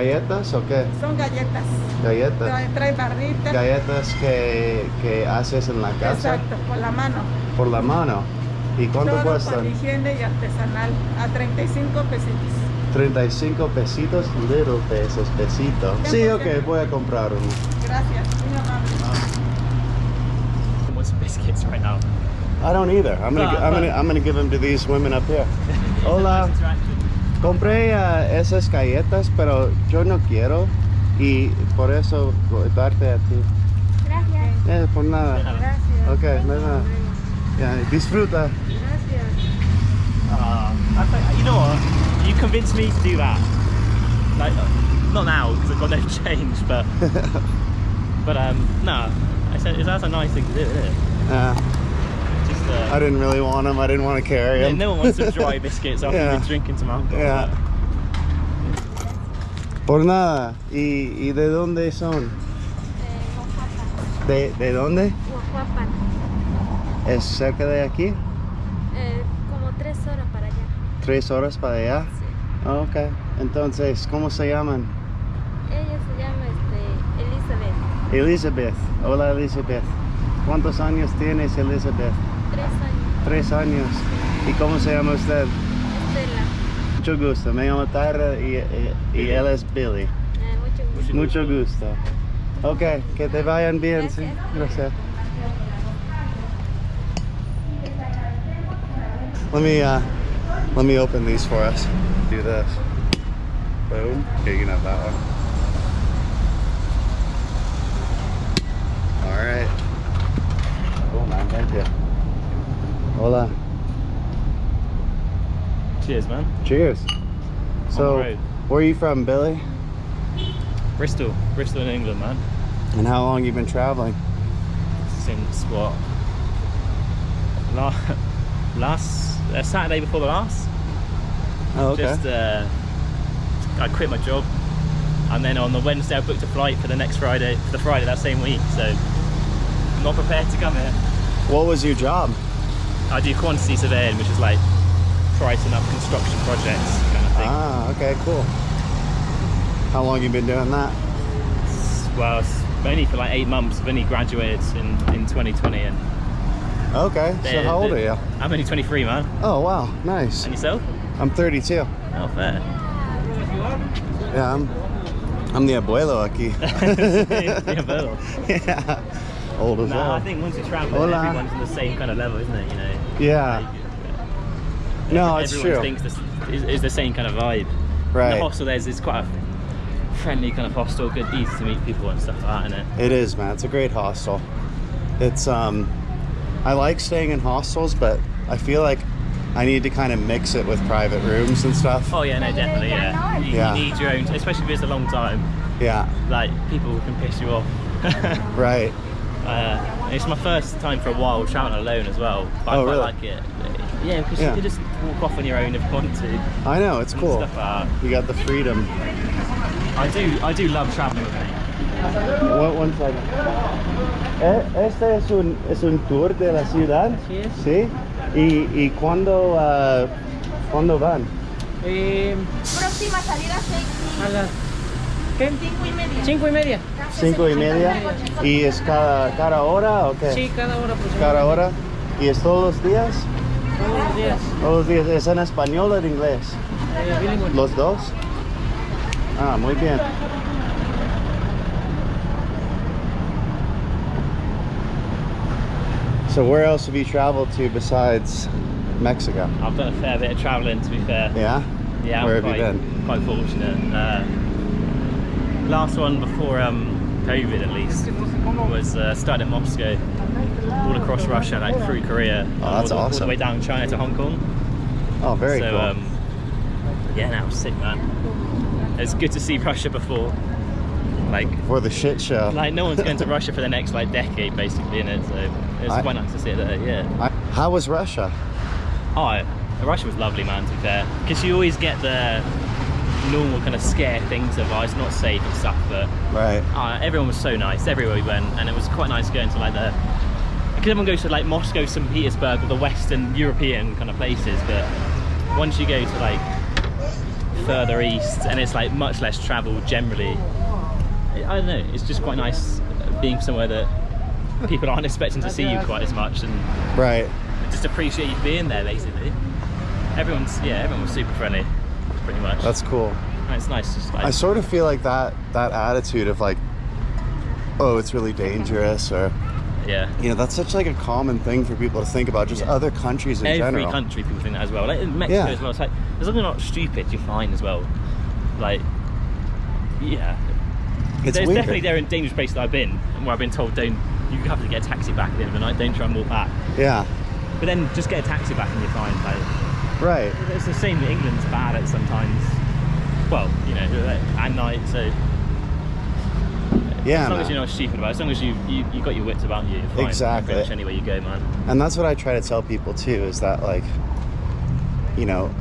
¿Galletas o qué? Son galletas. Galletas. Trae, trae barrita. Galletas que, que haces en la casa Exacto, por la mano. por la mano. ¿Y cuánto Todo cuestan? con higiene y artesanal. A 35 pesitos. 35 pesitos, little pesos, pesitos. Sí, ok, voy a comprar uno. Gracias, muy amable. Some biscuits right now. I don't either. I'm gonna, No, I'm but- gonna, I'm gonna give them to these women up here. Hola. Compré ah, esas galletas, pero yo no quiero y por eso voy a darte a ti. Gracias. Eh, por nada. Gracias. Ok, nada. Ya, disfruta. Uh, I you know what? You convinced me to do that. Like, uh, not now because I've got no change, but but um, no. I said that's a nice thing to do, isn't it? Uh, Just uh, I didn't really want them. I didn't want to carry no, them. no one wants some dry biscuits after Yeah. drinking some alcohol. Yeah. Por nada. ¿Y, y de dónde son? Oaxaca. ¿De, de dónde? Oaxaca. ¿Es cerca de aquí? Eh, como tres horas para allá. ¿Tres horas para allá? Sí. Ok. Entonces, ¿cómo se llaman? Ella se llama este, Elizabeth. Elizabeth. Hola, Elizabeth. ¿Cuántos años tienes, Elizabeth? Tres años. ¿Y cómo se llama usted? Estela. Mucho gusto. Me llamo Tara y, y- y él es Billy. Eh, mucho gusto. Mucho gusto. Ok, que te vayan bien. Gracias. Sí, gracias. Let me uh, let me open these for us. Do this. Boom. Okay, you can have that one. All right. Cool, man. Thank you. Hola. Cheers, man. Cheers. So, where are you from, Billy? Bristol, Bristol in England, man. And how long you been traveling? Since what? La- last uh, Saturday before the last. Oh, okay. Just uh, I quit my job, and then on the Wednesday I booked a flight for the next Friday, for the Friday that same week. So I'm not prepared to come here. what was your job? I do quantity surveying, which is like pricing up construction projects kind of thing. Ah, okay, cool. How long you been doing that? Well, it's only for like eight months. I've only graduated in, in 2020, and Okay, so the- how old are you? I'm only 23, man. Oh, wow, nice. And yourself? I'm 32. Oh, fair. Yeah, I'm, I'm the abuelo aquí. Yeah, well. yeah, old as No, hell. I think once you travel, Hola. everyone's on the same kind of level, isn't it? You know. Yeah, no, it's everyone true. thinks this is, is the same kind of vibe. And Right. The hostel there's is quite a friendly kind of hostel, good, easy to meet people and stuff like that, isn't it? It is, man. It's a great hostel. It's um, I like staying in hostels, but I feel like I need to kind of mix it with private rooms and stuff. Oh yeah, no, definitely, yeah. You, Yeah. you need your own, especially if it's a long time. Yeah, Like people can piss you off. right. Uh, it's my first time for a while traveling alone as well. But Oh, I quite really? like it. Yeah, because Yeah. you can just walk off on your own if you want to. I know it's cool. Stuff like that. You got the freedom. I do, I do love traveling with me. One, one second. Eh, Este es un, es un tour de la ciudad. Sí. ¿Y, y cuándo, ah, cuándo van? Eh, Próxima salida seis a las ¿qué? cinco y media. cinco y media. Cinco y media. ¿Y es cada, cada hora o qué? Sí, cada hora aproximadamente. Cada hora. ¿Y es todos los días? Todos los días. Todos los días. ¿Es en español o en inglés? Eh, bilingüe. ¿Los dos? Ah, muy bien. So where else have you traveled to besides Mexico? I've done a fair bit of travelling, to be fair. Yeah? Yeah, Where I'm have quite, you been? quite fortunate. Uh, last one before um, COVID, at least, was uh, started in Moscow, all across Russia, like through Korea, Oh, all, that's the- all awesome. the way down China to Hong Kong. Oh, very so, cool. um, yeah, now sick, man. It's good to see Russia before. Like, For the shit show. like no one's going to Russia for the next like decade, basically, in it. So it's quite nice to see it there. Yeah. I, how was Russia? Oh, Russia was lovely, man, to be fair. Because you always get the normal kind of scare things of, oh, it's not safe and stuff, but Right. uh, everyone was so nice everywhere we went, and it was quite nice going to like the. Because everyone goes to like Moscow, St. Petersburg, or the Western European kind of places, but once you go to like further east, and it's like much less travel generally. I don't know. It's just quite nice being somewhere that people aren't expecting to see you quite as much, and Right. just appreciate you being there. Basically, everyone's yeah, everyone was super friendly, pretty much. That's cool. And it's nice. Just like I sort of feel like that that attitude of like, oh, it's really dangerous, or yeah. you know, that's such like a common thing for people to think about. Just Yeah. other countries in Every general. country people think that as well. Like in Mexico Yeah. as well. It's like as long as you're not stupid, you're fine as well. Like yeah, It's There's weird. definitely there in dangerous places that I've been, and where I've been told don't you have to get a taxi back at the end of the night. Don't try and walk back. Yeah. But then just get a taxi back and you're fine. Like Right. it's the same. that England's bad at sometimes. Well, you know, at night. So Yeah. as long man. as you're not stupid about it, as long as you you, you got your wits about you, you're fine. Exactly. Pretty much anywhere you go, man. And that's what I try to tell people too is that like you know,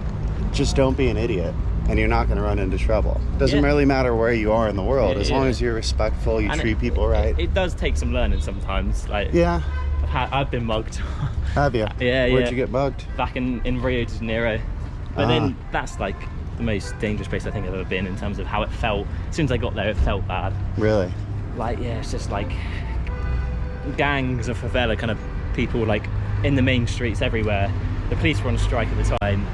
just don't be an idiot and you're not going to run into trouble. Doesn't Yeah. really matter where you are in the world Yeah, as long as you're respectful, you And treat it- people it- right. It, does take some learning sometimes. Like yeah. I've had, I've been mugged Have you? Yeah, Where'd yeah. you get bugged? back in in Rio de Janeiro, but Ah. then that's like the most dangerous place I think I've ever been in terms of how it felt. As soon as I got there, it felt bad. Really? Like yeah, it's just like gangs of favela kind of people like in the main streets everywhere. The police were on strike at the time.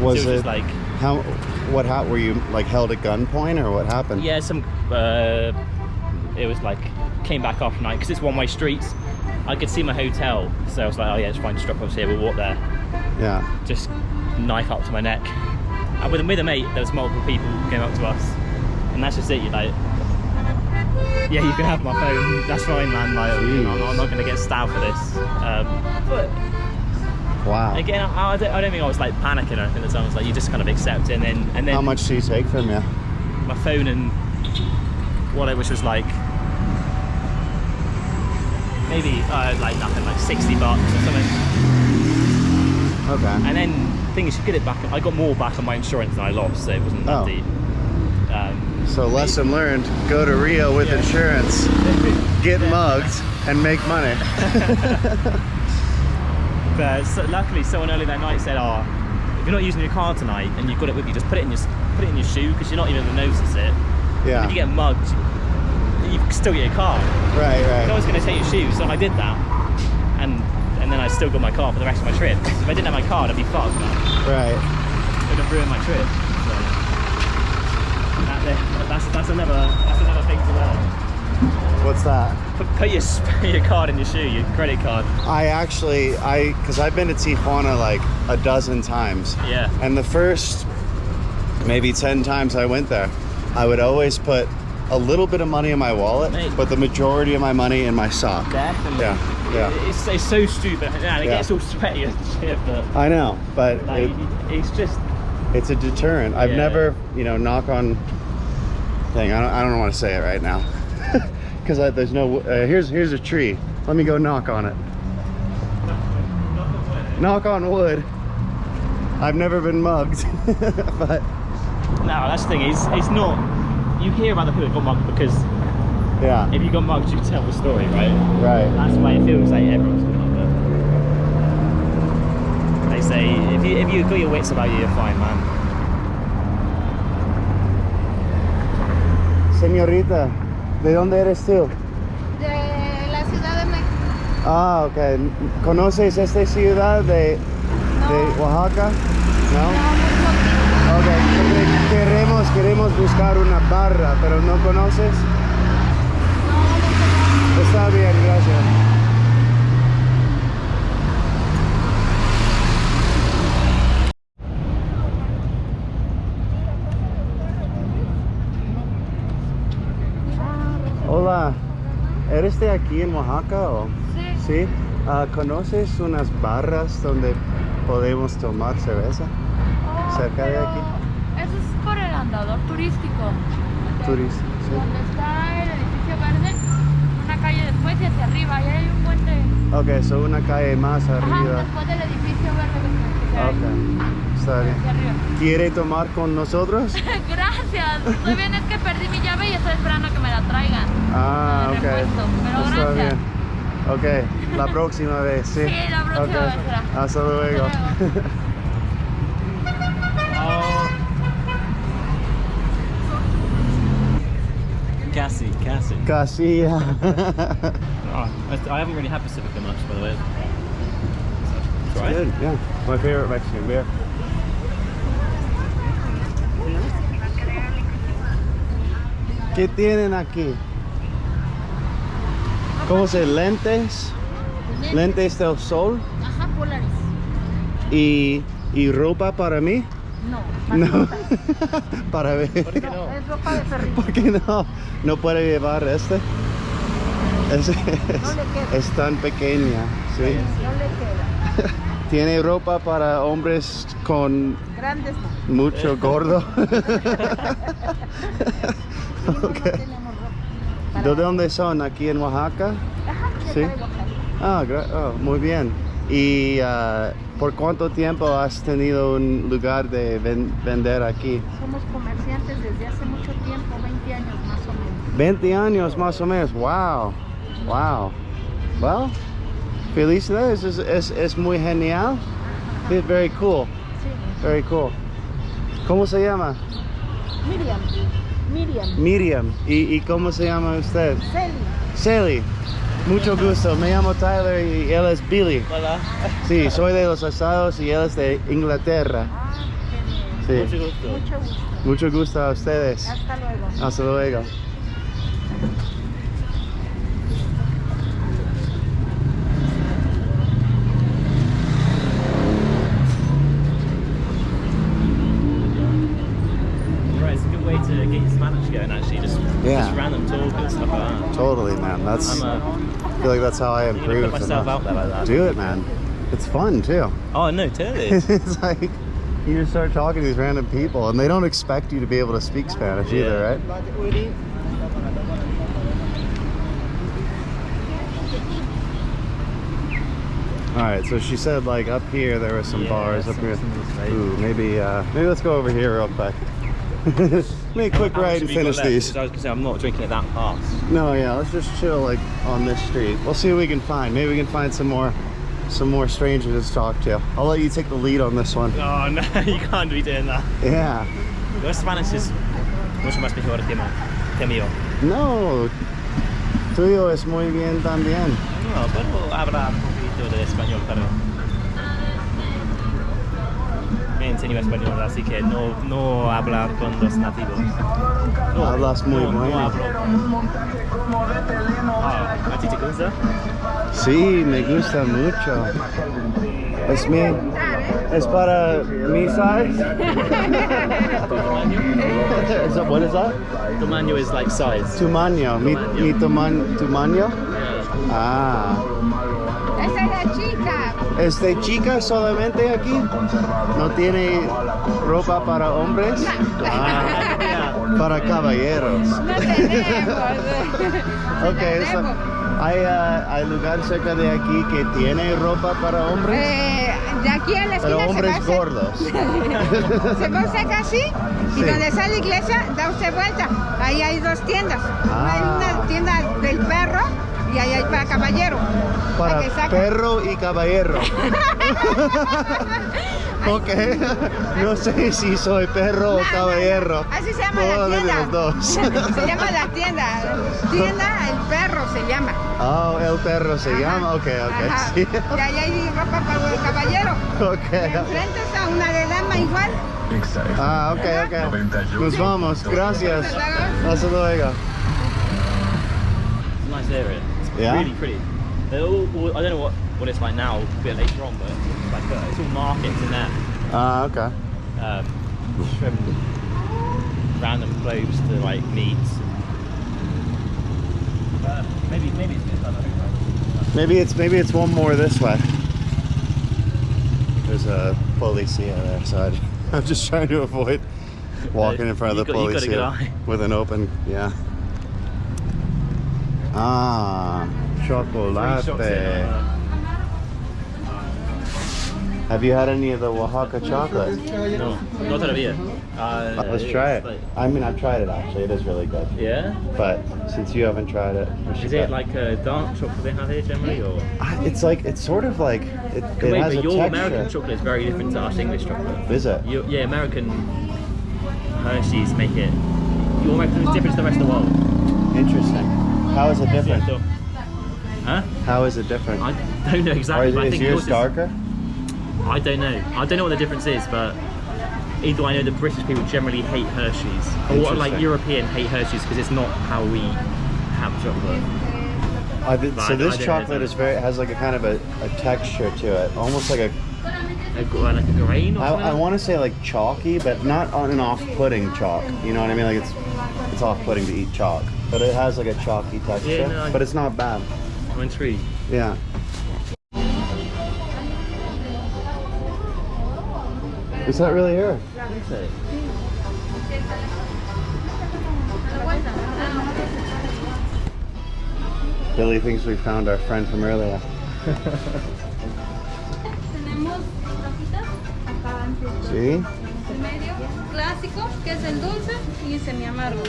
Was so it was it just like how what hap were you like held at gunpoint or what happened? yeah, some uh, it was like came back after night because it's one way streets. I could see my hotel, so I was like, oh yeah, it's fine, just drop us here, we'll walk there. Yeah. just knife up to my neck. And with, with a mate, there was multiple people who came up to us, and that's just it. You're like, yeah, you can have my phone. That's fine, man. Like, I'm, not- I'm not gonna get stabbed for this. Um, but Wow. again, I, I, don't, I don't think I was like panicking or anything. At the time, I was like, you just kind of accept it, and then and then How much do you take from you? my phone and wallet, which was like maybe uh, like nothing, like 60 bucks or something. Okay. And then the thing is, you get it back. I got more back on my insurance than I lost, so it wasn't that Oh. deep. Um, So lesson learned, go to Rio with Yeah. insurance, get mugged and make money. but so, luckily, someone earlier that night said, "Oh, if you're not using your car tonight and you've got it with you, just put it in your put it in your shoe because you're not even going to notice it. Yeah. If you get mugged, you still get your car. Right, No one's going to take your shoes, so I did that, and and then I still got my car for the rest of my trip. If I didn't have my car, I'd be fucked. Man. Right. It would have ruined my trip. So that, that's that's another that's another thing to learn. What's that? Put, put your put your card in your shoe, your credit card. I actually I cuz I've been to Tijuana like a dozen times. Yeah. And the first maybe 10 times I went there, I would always put a little bit of money in my wallet, Mate. but the majority of my money in my sock. Definitely. Yeah, yeah. It's, it's so stupid. Yeah, it Yeah. gets all sweaty and shit, but I know, but like, it, it's just it's a deterrent. I've Yeah. never, you know, knock on thing. I don't, I don't want to say it right now because there's no. Uh, here's here's a tree. Let me go knock on it. Knock on wood. I've never been mugged, but no. That's the thing. It's it's not. You hear about the people that got mugged because yeah, if you got mugged, you tell the story, right? right. That's why it feels like everyone's got mugged. They say if you if you got your wits about you, you're fine, man. Señorita, ¿de dónde eres tú? De la Ciudad de México. Ah, ok. ¿Conoces esta ciudad de, de No. Oaxaca? No, ¿No? Ok, queremos, queremos buscar una barra, pero no conoces. No, Está bien, gracias. Hola, ¿eres de aquí en Oaxaca o? Sí. Sí. Ah, ¿Conoces unas barras donde podemos tomar cerveza? Cerca de aquí. Eso es por el andador turístico. Turista, sí. Donde está el edificio verde, una calle después y hacia arriba. Ahí hay un puente. Ok, so una calle más Ajá, arriba. después del edificio verde que está Ok, está bien. ¿Quiere tomar con nosotros? Gracias. Estoy bien, es que perdí mi llave y estoy esperando que me la traigan. Ah, de ok. repuesto, pero Está gracias. bien. Ok, la próxima vez, sí. Sí, la próxima Ok. vez será. Hasta luego. Hasta Oh, Casi, Casi. Casi, yeah. Oh, I, I haven't really had Pacifica much, by the way. So, try it. Good, yeah. My favorite Mexican beer. ¿Qué tienen aquí? ¿Cómo se lentes? Lentes del sol Ajá, polares. y, y ropa para mí? No, No. para ver. Es ropa de perrito. ¿Por qué no? No puede llevar este. Es, es- queda. es tan pequeña, sí. No le queda. Tiene ropa para hombres con Grandes no. mucho gordo. No, no tenemos ropa. ¿De dónde son? ¿Aquí en Oaxaca? Ajá, Sí. Ah, gra- oh, muy bien. ¿Y ah, por cuánto tiempo has tenido un lugar de ven- vender aquí? Somos comerciantes desde hace mucho tiempo, 20 años más o menos. 20 años más o menos. Wow. Wow. Well, felicidades. Es, es, es muy genial. It's very cool. Sí. Very cool. ¿Cómo se llama? Miriam. Miriam. Miriam. ¿Y, y cómo se llama usted? Celi. Sally. Mucho gusto. Me llamo Tyler y él es Billy. Hola. Sí, soy de los Estados y él es de Inglaterra. Ah, qué bien. Sí. Mucho gusto. Mucho gusto. Mucho gusto a ustedes. Hasta luego. Hasta luego. Totally, man. That's. I uh, feel like that's how I improve. put myself out there like that. Do it, man. It's fun too. Oh no, totally. it's like you just start talking to these random people, and they don't expect you to be able to speak Spanish either, right? All right, so she said like up here there were some Yeah, bars up here. some of the flavors. Ooh, maybe uh, maybe let's go over here real quick. Make a quick ride and finish these. I was gonna say I'm not drinking it that fast. No, yeah, let's just chill like on this street. We'll see what we can find. Maybe we can find some more some more strangers to talk to. I'll let you take the lead on this one. Oh no, you can't be doing that. Yeah. Your Spanish is mucho más mejor que, mío. No. Tuyo es muy bien también. Oh, no, puedo hablar un poquito de español, pero me enseño español, así que no, no hablar con los nativos. No, Hablas muy no, bueno. No hablo. Ah, ¿A ti te gusta? Sí, me gusta mucho. Es mi es para mi size. is that, what is that? Tamaño is like size. Tumaño. Mi, mi tuman, tumaño. Yeah. Ah. Esa es la chica. ¿Es de chica solamente aquí? ¿No tiene ropa para hombres? Ah, para caballeros. No tenemos. Ok, eso- ¿hay, ah, ¿hay lugar cerca de aquí que tiene ropa para hombres? Eh, de aquí a la esquina Pero se hombres a- gordos. Se va a sacar así y Sí. donde está la iglesia da usted vuelta. Ahí hay dos tiendas. Ah. Hay una tienda del perro y ahí hay para caballero. Para perro y caballero. ok. No sé si soy perro o No, caballero. no. Así se llama la tienda. los dos. se llama la tienda. Tienda el perro se llama. Oh, el perro se Ajá. llama. Ok, ok. Sí. Y ahí hay ropa para el caballero. Ok. enfrente está una de dama igual. Ah, ok, ok. Nos vamos. Gracias. Hasta luego. It's a nice area. Yeah? really pretty. They're all, all- I don't know what, what it's like now, a bit later on, but it's like uh, it's all markets in there. Ah, ok. Um, from random clothes to like meats. Uh, maybe maybe it's this one. I don't know. Maybe it's maybe it's one more this way. There's a policia there, so I- I'm just trying to avoid walking in front of the You've got- you've got a good policia with an open, yeah. Ah, Three shops in, chocolate. uh, Have you had any of the Oaxaca chocolate? No, not todavía. Uh, Let's try it. like- I mean, I've tried it actually. It is really good. yeah. But since you haven't tried it, Is it like a dark chocolate they have here generally, or? Ah, It's like it's sort of like it, it Wait, has but a your texture. American chocolate is very different to our English chocolate. Is it? You, yeah, American Hershey's make it. Your American is different to the rest of the world. Interesting. How is it different? Huh? How is it different? I don't know Or exactly. is, but I is think yours darker? I don't know. I don't know what the difference is, but either I know that British people generally hate Hershey's, or like European hate Hershey's because it's not how we have chocolate. I did, But so I- this I chocolate is very has like a kind of a, a texture to it, almost like a A, like a grain I. I want to say like chalky, but not on an off-putting chalk. You know what I mean? Like it's it's off-putting to eat chalk, but it has like a chalky texture. Yeah, no, I- but it's not bad. I'm intrigued. Yeah. Is that really her? Billy thinks we found our friend from earlier. en medio. Clásico, que es el dulce y semi amargo.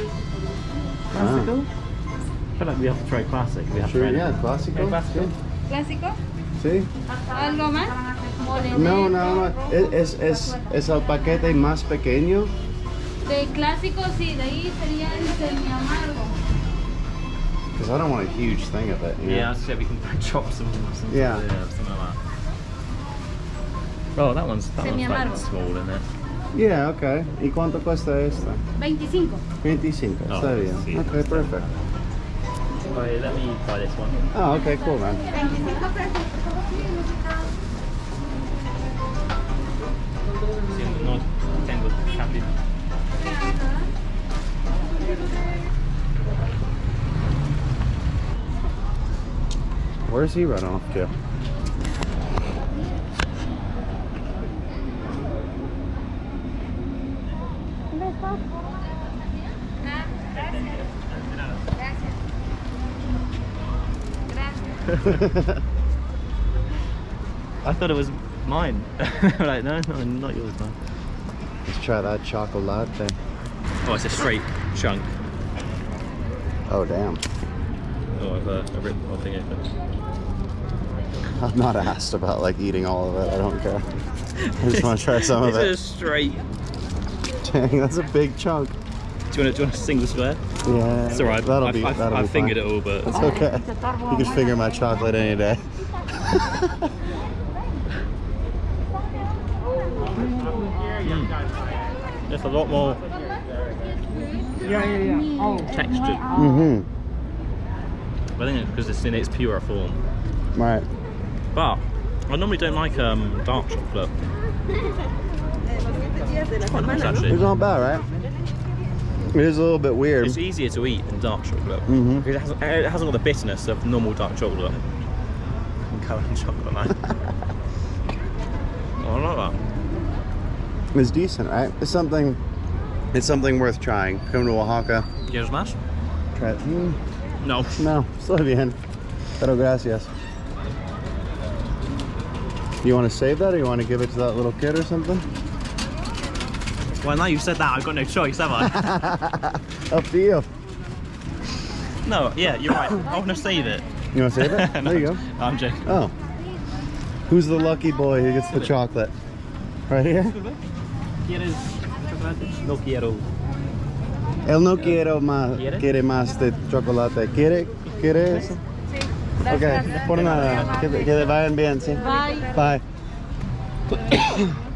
Ah. I feel like we have to try classic. We have Sure, to try yeah, clásico. Clásico. Clásico. See? ¿Algo más? No, no, no. rojo. Es, es, es, es el paquete más pequeño. De clásico, sí, de ahí sería el semi amargo. Because I don't want a huge thing of it. you know? Yeah, I said we can chop some. some Yeah. something like that. Oh, that one's that one's like small, isn't it? Yeah, okay. ¿Y cuánto cuesta esta? 25. 25. Oh, Está bien. sí. Okay, perfect. Right, let me try this one. Oh, okay, cool, man. Sí, no tengo cambio. Where's he run off to? I thought it was mine. like, no, no, not yours, man. Let's try that chocolate. Oh, it's a straight chunk. Oh, damn. Oh, I've uh, I ripped the whole thing open. I'm not asked about like eating all of it. I don't care. I just want to try some of it. is a straight. Dang, that's a big chunk. Do you want to, do you want a single square? Yeah. It's alright. That'll I've, be. I've, that'll I've be fingered fine. it all, but It's okay. You can finger my chocolate any day. it's a lot more Yeah, yeah, yeah. Oh. textured. Mm-hmm. I think it's because it's in its pure form. Right. But I normally don't like um, dark chocolate. Quite nice It's actually. not bad, right? It is a little bit weird. It's easier to eat than dark chocolate. Mhm. Because It, hasn't, it hasn't got the bitterness of normal dark chocolate. Colour and chocolate, man. oh, I like that. It's decent, right? It's something. It's something worth trying. Come to Oaxaca. ¿Quieres más? Try it. Mm, No. no, estoy bien. Pero gracias. You want to save that, or you want to give it to that little kid or something? Well, now you've said that, I've got no choice, have I? Up to you. no, yeah, you're right. I want to save it. You want to save it? No, there you go. I'm joking. Oh. Who's the lucky boy who gets the chocolate? Right here? ¿Quieres chocolate? No quiero. Él no quiere más, ¿Quiere? quiere más de chocolate. ¿Quiere? ¿Quiere eso? Ok, por nada. Que, que te vayan bien, sí. Bye. Bye.